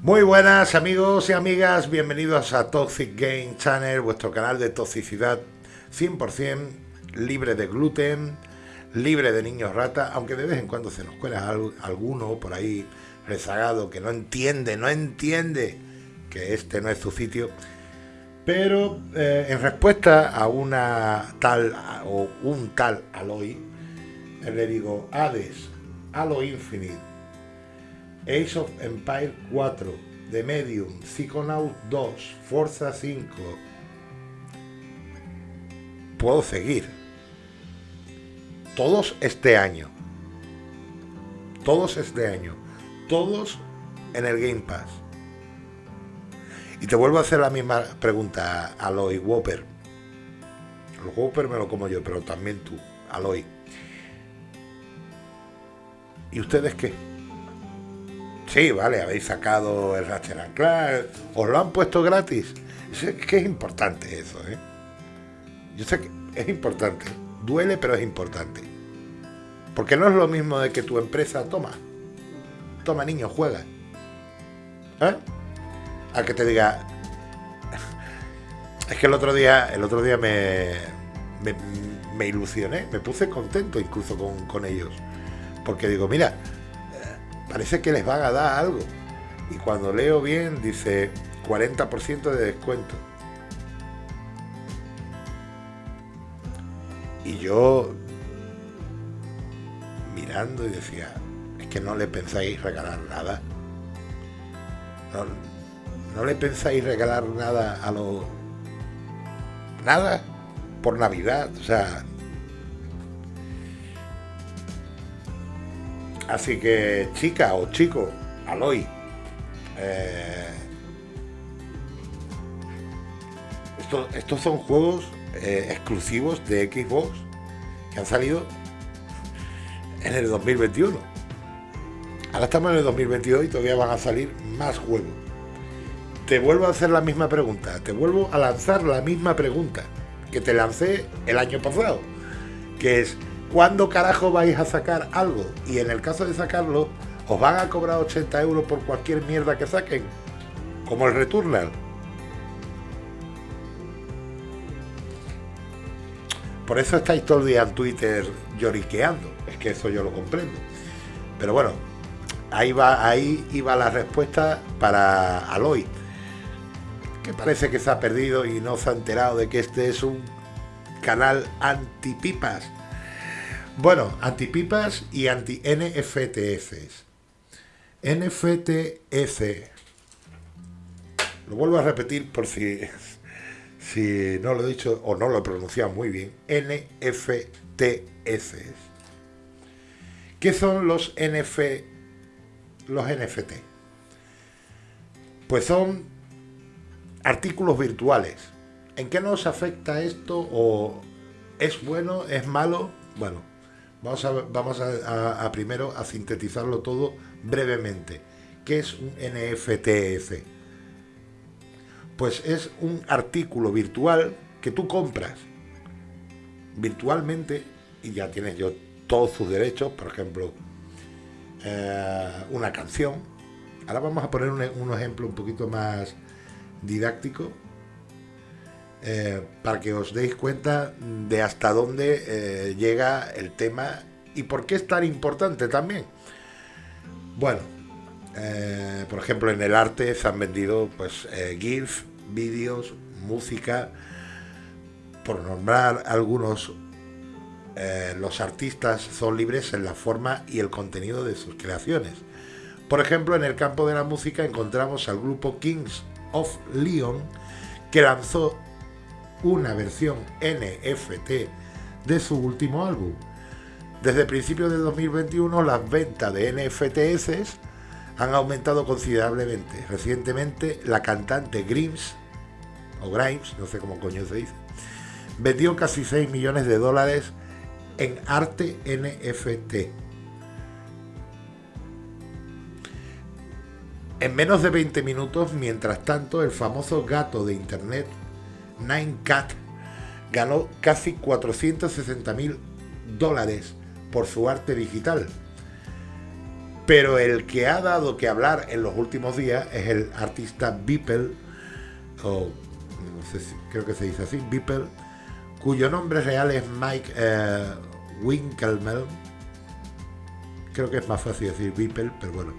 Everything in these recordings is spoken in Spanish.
Muy buenas amigos y amigas, bienvenidos a Toxic Game Channel, vuestro canal de toxicidad 100% libre de gluten, libre de niños rata, aunque de vez en cuando se nos cuela alguno por ahí rezagado que no entiende, no entiende que este no es su sitio. Pero eh, en respuesta a una tal o un tal Aloy, le digo Hades, Halo Infinite, Age of Empire 4, The Medium, Psychonaut 2, Forza 5. Puedo seguir. Todos este año. Todos este año. Todos en el Game Pass. Y te vuelvo a hacer la misma pregunta, Aloy Whopper. Los Whopper me lo como yo, pero también tú, Aloy. ¿Y ustedes qué? Sí, vale, habéis sacado el Ratchet Clank, os lo han puesto gratis. Es que es importante eso, ¿eh? Yo sé que es importante. Duele, pero es importante. Porque no es lo mismo de que tu empresa toma. Toma, niño, juega. ¿Eh? A que te diga. Es que el otro día, el otro día me, me, ilusioné, me puse contento incluso con, con ellos. Porque digo, mira, parece que les van a dar algo. Y cuando leo bien, dice 40% de descuento. Y yo mirando y decía, es que no le pensáis regalar nada. No, no le pensáis regalar nada a los... Nada por Navidad. O sea, Así que, chica o chico, Aloy, eh, estos son juegos eh, exclusivos de Xbox que han salido en el 2021. Ahora estamos en el 2022 y todavía van a salir más juegos. Te vuelvo a hacer la misma pregunta, te vuelvo a lanzar la misma pregunta que te lancé el año pasado, que es, ¿cuándo carajo vais a sacar algo? Y en el caso de sacarlo, os van a cobrar 80 euros por cualquier mierda que saquen, como el Returnal. Por eso estáis todo el día en Twitter lloriqueando, es que eso yo lo comprendo. Pero bueno, ahí ahí iba la respuesta para Aloy, que parece que se ha perdido y no se ha enterado de que este es un canal antipipas bueno, antipipas y anti-NFTs. NFTS. Lo vuelvo a repetir por si, si no lo he dicho o no lo he pronunciado muy bien. NFTS. ¿Qué son los NF, los NFT? Pues son artículos virtuales. ¿En qué nos afecta esto? ¿O es bueno? ¿Es malo? Bueno, Vamos, a, vamos a, primero a sintetizarlo todo brevemente. ¿Qué es un NFTF? Pues es un artículo virtual que tú compras virtualmente y ya tienes yo todos sus derechos, por ejemplo, eh, una canción. Ahora vamos a poner un ejemplo un poquito más didáctico eh, para que os deis cuenta de hasta dónde eh, llega el tema y por qué es tan importante también. Bueno, eh, por ejemplo, en el arte se han vendido pues GIF, vídeos, música, por nombrar algunos, los artistas son libres en la forma y el contenido de sus creaciones. Por ejemplo, en el campo de la música encontramos al grupo Kings of Leon, que lanzó una versión NFT de su último álbum. Desde principios de 2021 las ventas de NFTs han aumentado considerablemente. Recientemente la cantante Grimes, o Grimes, no sé cómo coño se dice, vendió casi 6 millones de dólares en arte NFT. En menos de 20 minutos, mientras tanto, el famoso gato de internet Nine Cat ganó casi 460 mil dólares por su arte digital. Pero el que ha dado que hablar en los últimos días es el artista Beeple, o no sé si, creo que se dice así, Beeple, cuyo nombre real es Mike eh, Winkelmel. Creo que es más fácil decir Beeple, pero bueno.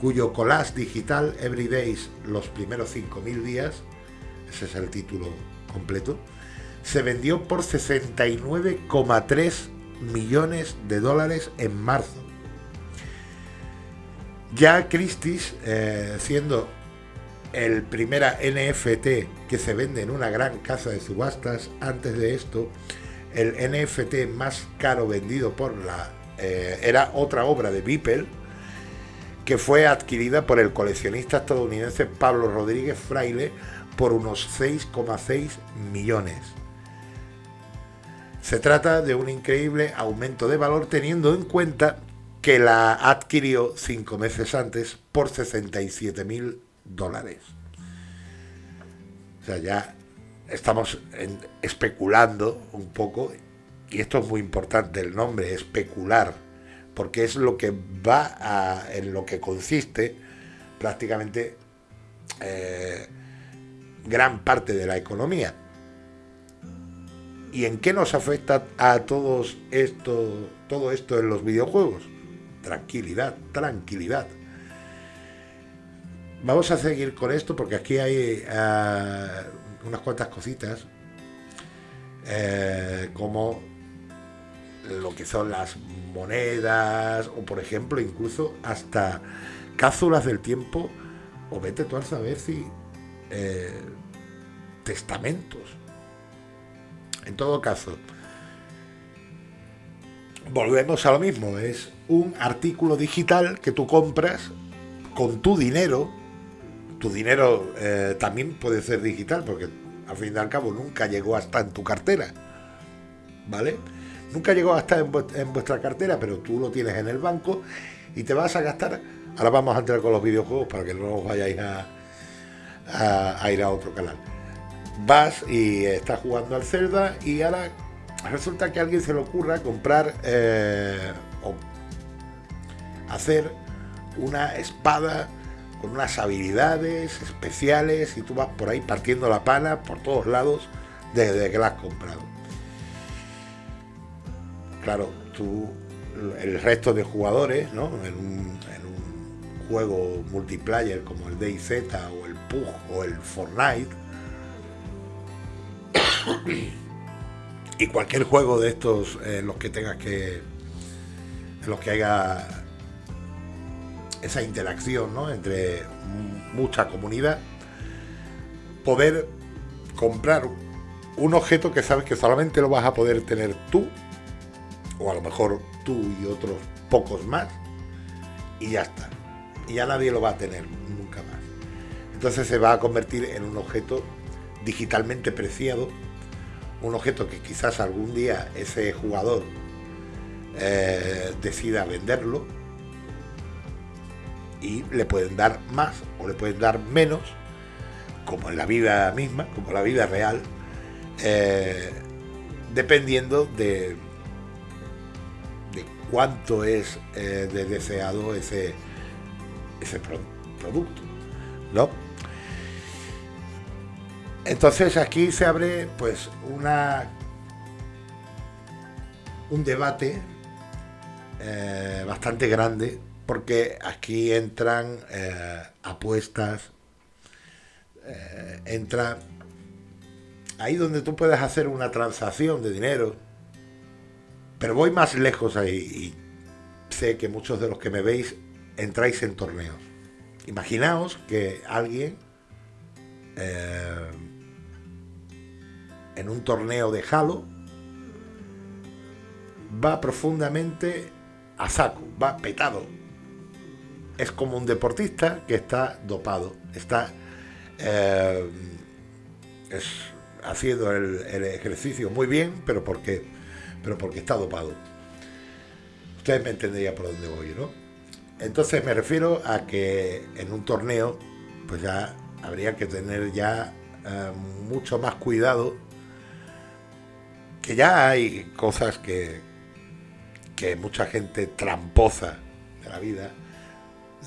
Cuyo collage digital Every Days, los primeros 5.000 días, ese es el título completo, se vendió por 69,3 millones de dólares en marzo. Ya Christie's, eh, siendo el primera NFT que se vende en una gran casa de subastas, antes de esto, el NFT más caro vendido por la... Eh, era otra obra de Beeple, que fue adquirida por el coleccionista estadounidense Pablo Rodríguez Fraile por unos 6,6 millones. Se trata de un increíble aumento de valor teniendo en cuenta que la adquirió cinco meses antes por 67 mil dólares. O sea, ya estamos especulando un poco, y esto es muy importante, el nombre, especular, porque es lo que va a, en lo que consiste prácticamente eh, gran parte de la economía. ¿Y en qué nos afecta a todos esto, todo esto en los videojuegos? Tranquilidad, tranquilidad. Vamos a seguir con esto porque aquí hay eh, unas cuantas cositas eh, como lo que son las monedas o por ejemplo incluso hasta cápsulas del tiempo o vete tú a saber si eh, testamentos en todo caso, volvemos a lo mismo, es un artículo digital que tú compras con tu dinero. Tu dinero eh, también puede ser digital porque al fin y al cabo nunca llegó hasta en tu cartera. ¿Vale? Nunca llegó hasta en, vuestra cartera, pero tú lo tienes en el banco y te vas a gastar. Ahora vamos a entrar con los videojuegos para que no os vayáis a, a ir a otro canal vas y estás jugando al Zelda y ahora resulta que a alguien se le ocurra comprar eh, o hacer una espada con unas habilidades especiales y tú vas por ahí partiendo la pana por todos lados desde que la has comprado. Claro, tú, el resto de jugadores, ¿no? En un, en un juego multiplayer como el DayZ o el PUG o el Fortnite, y cualquier juego de estos en los que tengas que en los que haya esa interacción ¿no? entre mucha comunidad poder comprar un objeto que sabes que solamente lo vas a poder tener tú o a lo mejor tú y otros pocos más y ya está y ya nadie lo va a tener nunca más. Entonces se va a convertir en un objeto digitalmente preciado un objeto que quizás algún día ese jugador eh, decida venderlo y le pueden dar más o le pueden dar menos, como en la vida misma, como en la vida real, eh, dependiendo de, cuánto es eh, de deseado ese, ese producto. ¿no? Entonces aquí se abre pues una un debate eh, bastante grande porque aquí entran eh, apuestas, eh, entra ahí donde tú puedes hacer una transacción de dinero, pero voy más lejos ahí y sé que muchos de los que me veis entráis en torneos. Imaginaos que alguien en un torneo de Halo, va profundamente a saco, va petado. Es como un deportista que está dopado, está eh, haciendo el, ejercicio muy bien, pero porque, pero porque está dopado. Ustedes me entenderían por dónde voy, ¿no? Entonces me refiero a que en un torneo, pues ya habría que tener ya eh, mucho más cuidado que ya hay cosas que, que mucha gente tramposa de la vida.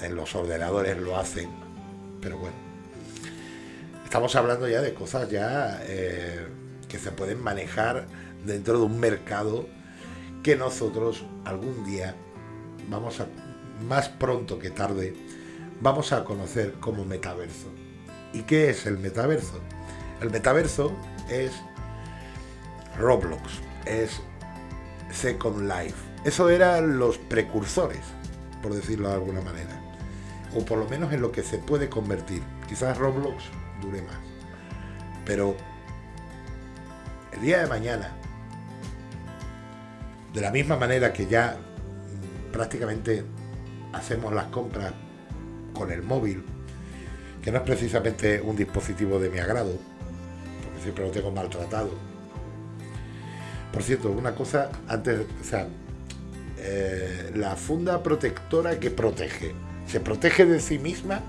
En los ordenadores lo hacen, pero bueno. Estamos hablando ya de cosas ya eh, que se pueden manejar dentro de un mercado que nosotros algún día vamos a, más pronto que tarde, vamos a conocer como metaverso. ¿Y qué es el metaverso? El metaverso es Roblox, es Second Life. Eso eran los precursores, por decirlo de alguna manera. O por lo menos en lo que se puede convertir. Quizás Roblox dure más. Pero el día de mañana, de la misma manera que ya mm, prácticamente hacemos las compras con el móvil, que no es precisamente un dispositivo de mi agrado, porque siempre lo tengo maltratado. Por cierto, una cosa antes, o sea, eh, la funda protectora que protege, se protege de sí misma.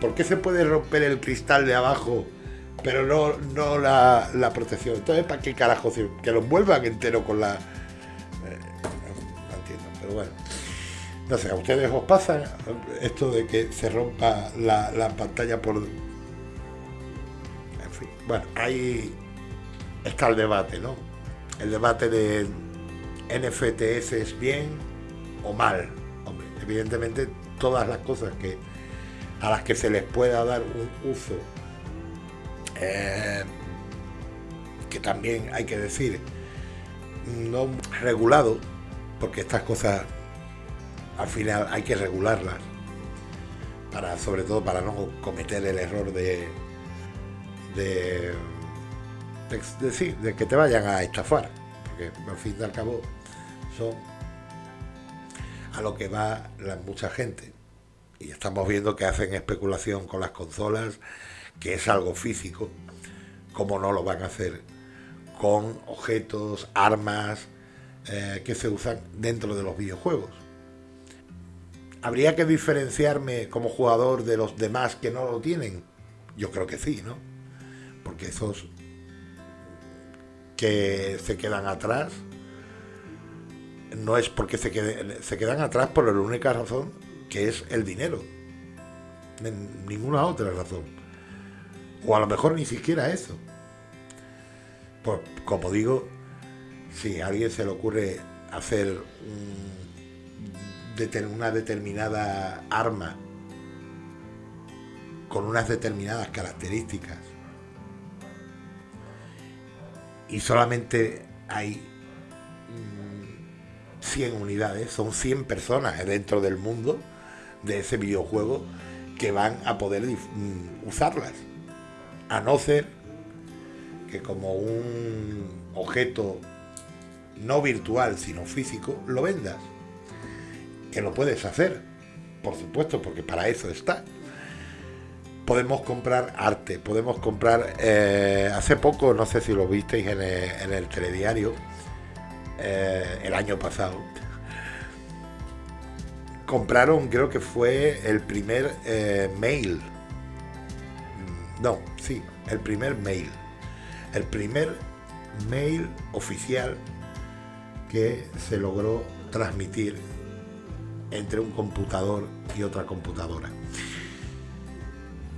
¿Por qué se puede romper el cristal de abajo, pero no, no la, la protección? Entonces, ¿para qué carajo? Que lo envuelvan entero con la... Eh, entiendo, pero bueno. No sé, ¿a ustedes os pasa esto de que se rompa la, la pantalla por... Fin, bueno, ahí está el debate, ¿no? El debate de NFTs es bien o mal. Hombre, evidentemente todas las cosas que a las que se les pueda dar un uso eh, que también hay que decir no regulado porque estas cosas al final hay que regularlas para sobre todo para no cometer el error de de, de, de que te vayan a estafar porque al fin y al cabo son a lo que va la, mucha gente. Y estamos viendo que hacen especulación con las consolas que es algo físico como no lo van a hacer con objetos, armas eh, que se usan dentro de los videojuegos ¿Habría que diferenciarme como jugador de los demás que no lo tienen? Yo creo que sí, ¿no? Porque esos que se quedan atrás no es porque se, se quedan atrás por la única razón que es el dinero. Ninguna otra razón. O a lo mejor ni siquiera eso. Pues, como digo, si a alguien se le ocurre hacer un una determinada arma con unas determinadas características y solamente hay 100 mm, unidades, son 100 personas dentro del mundo de ese videojuego que van a poder mm, usarlas. A no ser que como un objeto no virtual, sino físico, lo vendas que lo puedes hacer, por supuesto, porque para eso está. Podemos comprar arte, podemos comprar... Eh, hace poco, no sé si lo visteis en el, telediario, eh, el año pasado, compraron, creo que fue el primer eh, mail. No, sí, el primer mail. El primer mail oficial que se logró transmitir entre un computador y otra computadora.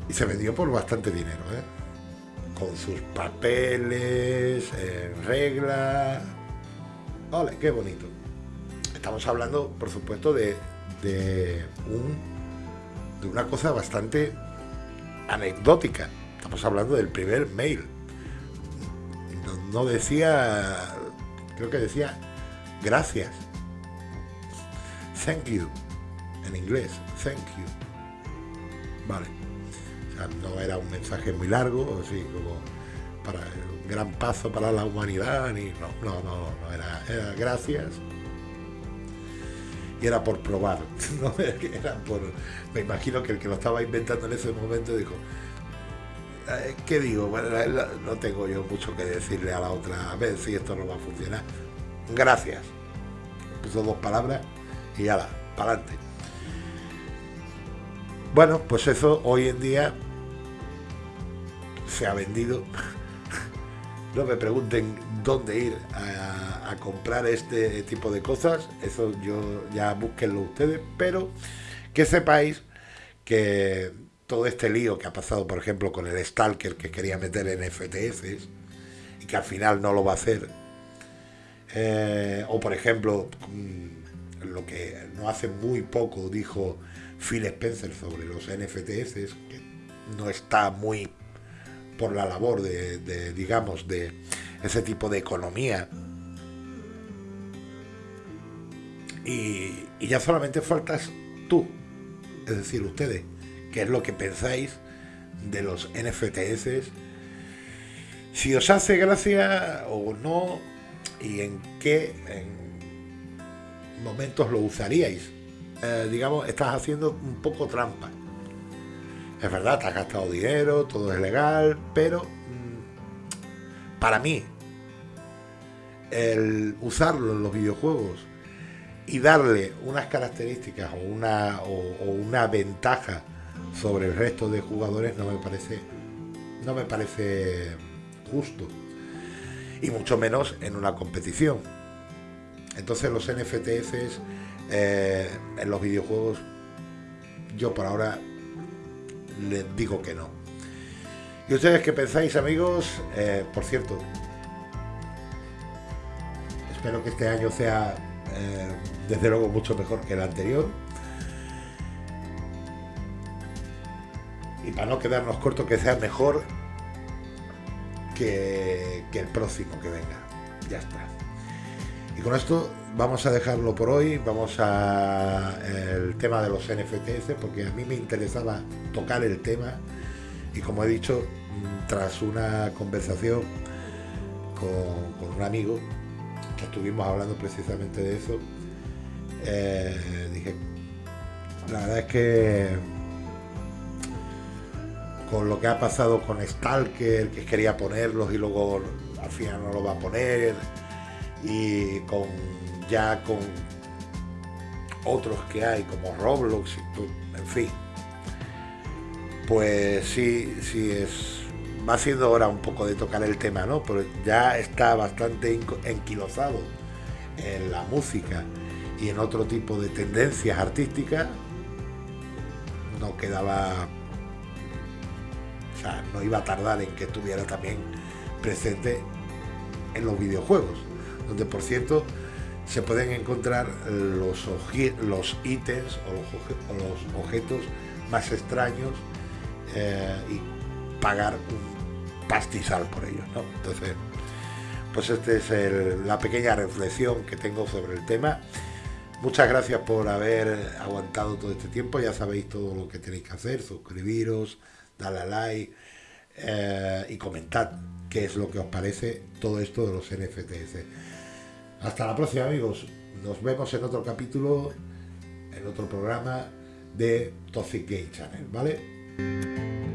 Y se vendió por bastante dinero, ¿eh? con sus papeles, reglas. ¡Ole, qué bonito! Estamos hablando, por supuesto, de, de, un, de una cosa bastante anecdótica. Estamos hablando del primer mail. no decía, creo que decía gracias thank you, en inglés, thank you. Vale. O sea, no era un mensaje muy largo, así como para un gran paso para la humanidad, ni no, no, no, no era, era gracias. Y era por probar. Me imagino que el que lo estaba inventando en ese momento dijo. Eh, ¿Qué digo? No tengo yo mucho que decirle a la otra, a ver si esto no va a funcionar. Gracias. Puso dos palabras y ala, para adelante. Bueno, pues eso hoy en día se ha vendido no me pregunten dónde ir a, comprar este tipo de cosas, eso yo ya búsquenlo ustedes, pero que sepáis que todo este lío que ha pasado, por ejemplo, con el Stalker que quería meter en FTS y que al final no lo va a hacer, eh, o por ejemplo, mm, lo que no hace muy poco dijo Phil Spencer sobre los NFTs, que no está muy por la labor de, digamos, de ese tipo de economía. Y, y ya solamente faltas tú, es decir, ustedes, qué es lo que pensáis de los NFTs, si os hace gracia o no, y en qué momentos lo usaríais. Eh, digamos, estás haciendo un poco trampa. Es verdad, te has gastado dinero, todo es legal, pero mm, para mí, el usarlo en los videojuegos y darle unas características o una, o una ventaja sobre el resto de jugadores no me parece no me parece justo y mucho menos en una competición entonces los NFTs eh, en los videojuegos yo por ahora les digo que no y ustedes qué pensáis amigos eh, por cierto espero que este año sea eh, desde luego mucho mejor que el anterior y para no quedarnos cortos, que sea mejor que, el próximo que venga. Ya está. Con esto vamos a dejarlo por hoy. Vamos a el tema de los NFTs, porque a mí me interesaba tocar el tema. Y como he dicho, tras una conversación con, un amigo, que estuvimos hablando precisamente de eso, eh, dije, la verdad es que con lo que ha pasado con Stalker, que quería ponerlos y luego al final no lo va a poner, y con ya con otros que hay como Roblox, y en fin. Pues sí, sí es. Va siendo hora un poco de tocar el tema, ¿no? Pero ya está bastante enquilozado en la música y en otro tipo de tendencias artísticas. No quedaba no iba a tardar en que estuviera también presente en los videojuegos, donde por cierto se pueden encontrar los, los ítems o los, objetos más extraños eh, y pagar un pastizal por ellos. Entonces, pues esta es la pequeña reflexión que tengo sobre el tema. Muchas gracias por haber aguantado todo este tiempo. Ya sabéis todo lo que tenéis que hacer, suscribiros, dale a like eh, y comentad qué es lo que os parece todo esto de los NFTs. Hasta la próxima, amigos. Nos vemos en otro capítulo, en otro programa de Toxic Gay Channel, ¿vale?